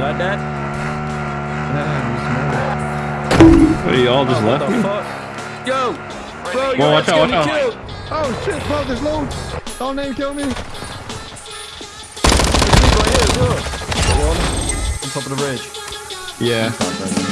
like that? Hey, y'all just Oh, left me? fuck? Yo! Bro, Whoa, you're watch out, watch out. killed. Oh shit, bro, there's loads. Don't name kill me. There's people right here as well. One on top of the bridge. Yeah.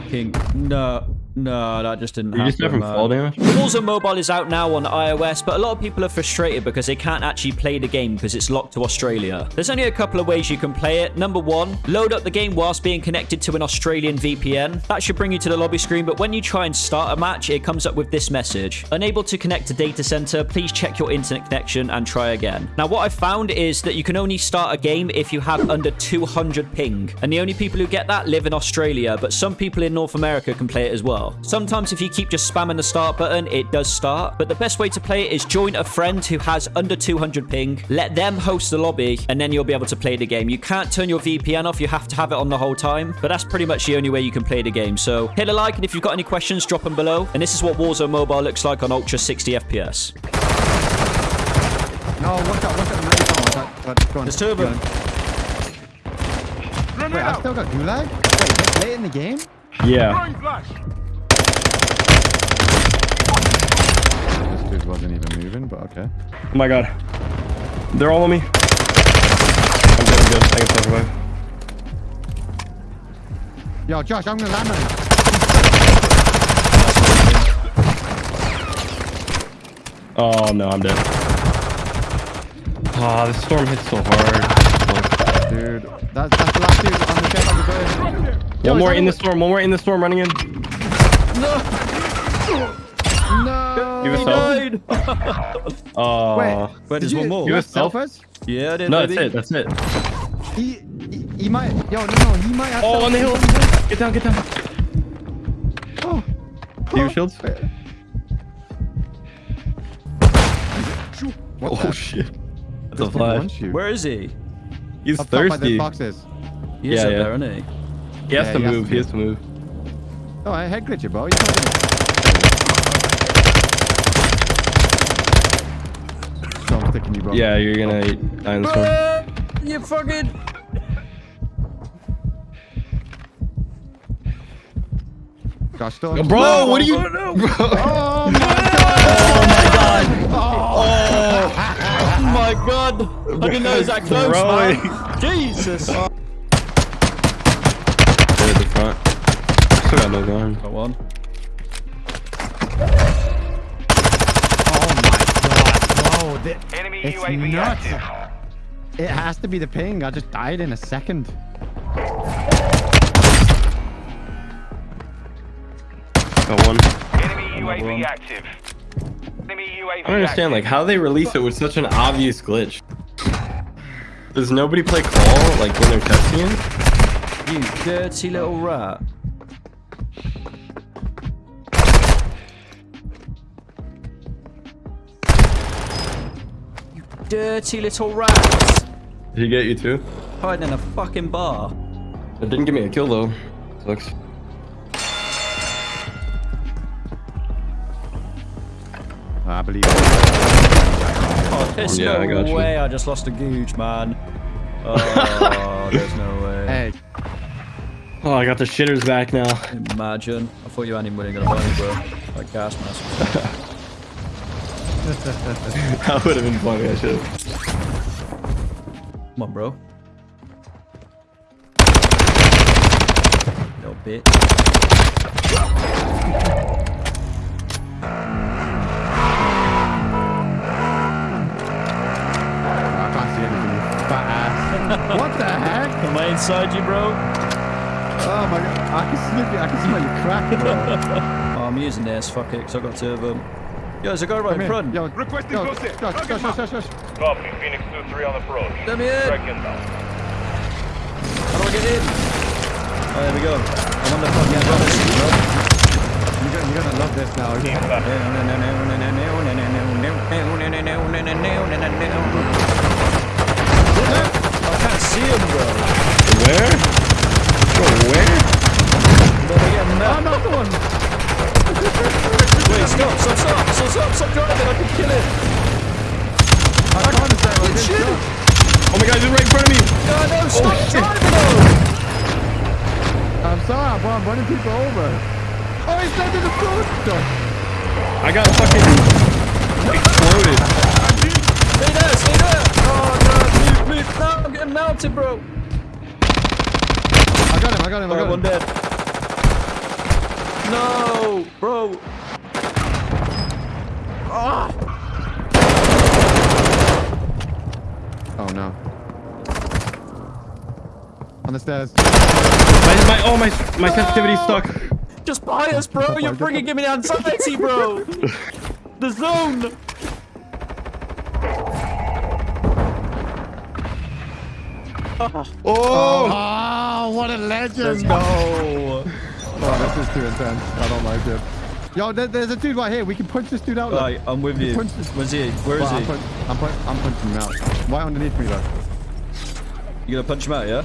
Fucking no. No, that just didn't You happen. just died fall damage? Warzone Mobile is out now on iOS, but a lot of people are frustrated because they can't actually play the game because it's locked to Australia. There's only a couple of ways you can play it. Number one, load up the game whilst being connected to an Australian VPN. That should bring you to the lobby screen, but when you try and start a match, it comes up with this message. Unable to connect to data center, please check your internet connection and try again. Now, what I found is that you can only start a game if you have under 200 ping, and the only people who get that live in Australia, but some people in North America can play it as well. Sometimes if you keep just spamming the start button, it does start, but the best way to play it is join a friend who has under 200 ping, let them host the lobby, and then you'll be able to play the game. You can't turn your VPN off, you have to have it on the whole time, but that's pretty much the only way you can play the game. So hit a like, and if you've got any questions, drop them below. And this is what Warzone Mobile looks like on Ultra 60 FPS. No, watch out, watch out. Wait, no, watch out. Go on, There's two of them. Wait, I still got gulag? Wait, late in the game? Yeah. Wasn't even moving, but okay. Oh my god. They're all on me. I'm good, I'm good. I can still survive. Yo, Josh, I'm gonna land on you. Oh no, I'm dead. Ah, oh, this storm hits so hard. Dude, that's, that's the last dude on the jet on the bird. One is more in the storm, one more in the storm running in. No! Give us Died. Oh. Wait, Wait, did there's you, one more. You You have have self? selfers? Yeah, I did. No, baby. that's it, that's it. He, he, he might, yo, no, no, he might have Oh, on the hill. Get down, get down. Oh, Do you have shields? what Oh the- shit. That's a dude flash. wants you. Where is he? He's Up top by the thirsty. boxes. He is Yeah, up yeah. there, isn't he? He has Yeah, to he has move, to he has to move. Oh, I head glitch you, bro. He's not gonna... So I'm sticking you, bro. Yeah, you're gonna die in the storm. Uh, you fucking. Josh, still Yo, Bro, what are you? Oh, my god! Oh my god! I didn't know it was that close, Bro. man. Jesus! Right at the front. Still got no gun. Got one. My god, bro. Enemy It's UAV nuts. active. It has to be the ping. I just died in a second. Got one. Enemy one. UAV active. Enemy UAV I don't understand, like, how they release it with such an obvious glitch. Does nobody play call, like, when they're testing it? You dirty little rat. Dirty little rats. Did he get you too? Hiding in a fucking bar. It didn't give me a kill, though. Sucks. I believe. Oh, there's Yeah, no I got you. way I just lost a gooch, man. Oh, there's no way. Hey, Oh, I got the shitters back now. Imagine. I thought you hadn't even gonna buy me, bro. Like gas mask. that would have been funny, I should have. Come on, bro. No bit. I can't see anything. Fat ass. what the heck? Am I inside you, bro? Oh my god. I can sniff you. I can smell you crack, bro. Oh, I'm using this. Fuck it, because I've got two of them. Yo, there's a guy right Come in front. Yo, Requesting yo, close in. Josh, Target Josh, marked. Josh, Josh, Josh. Copy. Phoenix 2-3 on approach. Let me in. Strike inbound. How do I get in? Oh, there we go. I'm on the fucking rubbish. You're gonna, you're gonna love this now. Team left. I can't see him, bro. Where? Bro, where? But I get I'm mad. not the one. Wait, stop, stop, stop, stop, stop, stop driving. I can kill him. I can't understand what this Shit. is. Oh my god, he's right in front of me. No, no, stop shit. driving, though. I'm sorry, but I'm running people over. Oh, he's dead in the food. I got fucking exploded. Stay there, stay there. Oh, no, please, please. No, I'm getting melted, bro. I got him, I got him, I Alright, got one him. dead. No, bro. Ah. Oh no. On the stairs. My, my, oh, my, my sensitivity's stuck. Just buy us, bro. You're freaking giving me anxiety, bro. the zone. Oh! Oh, ah, what a legend. Let's go. Oh, this is too intense. I don't like it. Yo, there, there's a dude right here. We can punch this dude out. look. Right, I'm with you. Punch this- Where's he? Where is Well, I'm, he? punch, I'm, punch, I'm punching him out. Right underneath me, though. You gonna punch him out, yeah?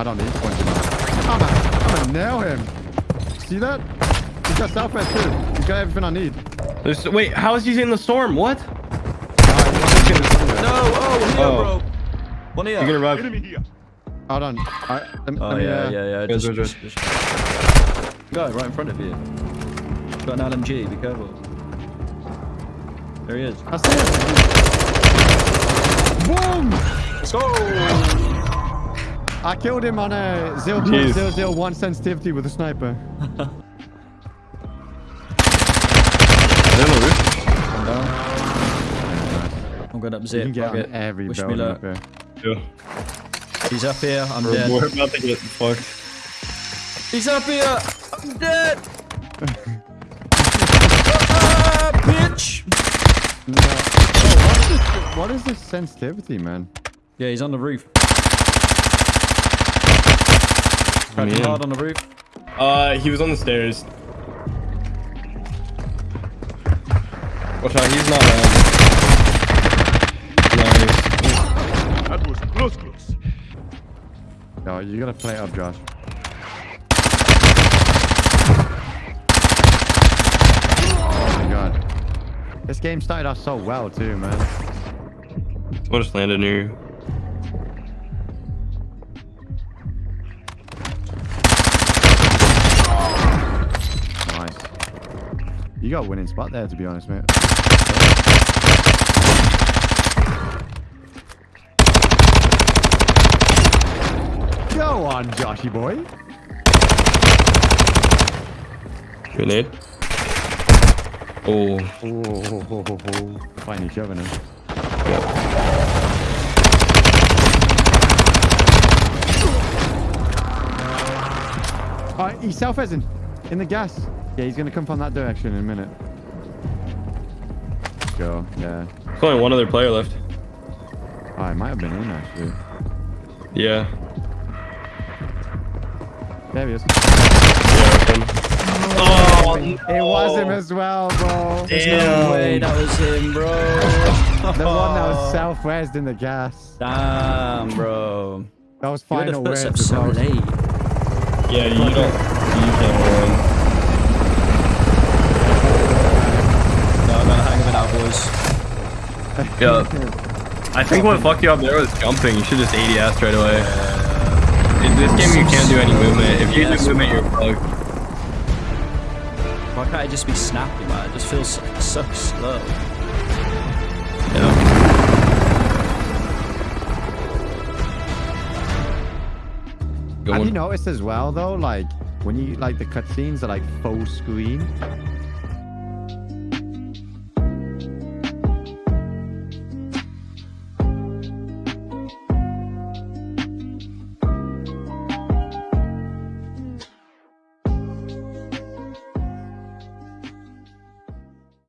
I don't need to punch him out. I'm gonna, I'm gonna nail him. See that? He's got Southwest too. He's got everything I need. There's, wait, how is he in the storm? What? No, oh, here, Oh. bro. One here. You're gonna revive. Enemy here. Hold on. I, let, Oh, let me, yeah, uh, yeah, yeah. Yeah, Just, good, just, just... Guy right in front of you. Got an LMG, be careful. There he is. I see him. Boom! Let's go! I killed him on a 0.001 sensitivity with a sniper. I'm down. I'm going up You zip. can get on every Wish me luck. up here. Yeah. He's up here. I'm We're, dead. we're about to get fucked. He's up here. I'm dead. ah, bitch. No. Oh, what, is this, what is this sensitivity, man? Yeah, he's on the roof. Me Cracking in. hard on the roof. Uh, he was on the stairs. Watch out, he's not down. Nice. That was close, close. Yo, you gotta play up, Josh. Oh my god. This game started off so well too, man. Someone just landed near you. You got a winning spot there, to be honest, mate. Go on, Joshy boy. Grenade. Oh, Oh, find each other now. yeah. Uh, he's self-resin in the gas. Yeah, he's gonna come from that direction in a minute. Go, yeah. There's only one other player left. Oh, I might have been in actually. Yeah. There he is. Yeah, that's him. Oh, It was him as well, bro. There's no way that was him, bro. The one that was self-resed in the gas. Damn, bro. That was You had the final res footsteps so late. Yeah, you don't. You can't win. No, I got a hang of it now, boys. Yeah. I think what fucked you up there was jumping. You should just ADS right away. Uh, In this game, you can't do any movement. If you Yes. do movement, you're fucked. Why can't I just be snappy, man? It just feels so, so slow. Yeah. Have you noticed as well though, like when you like the cutscenes are like full screen,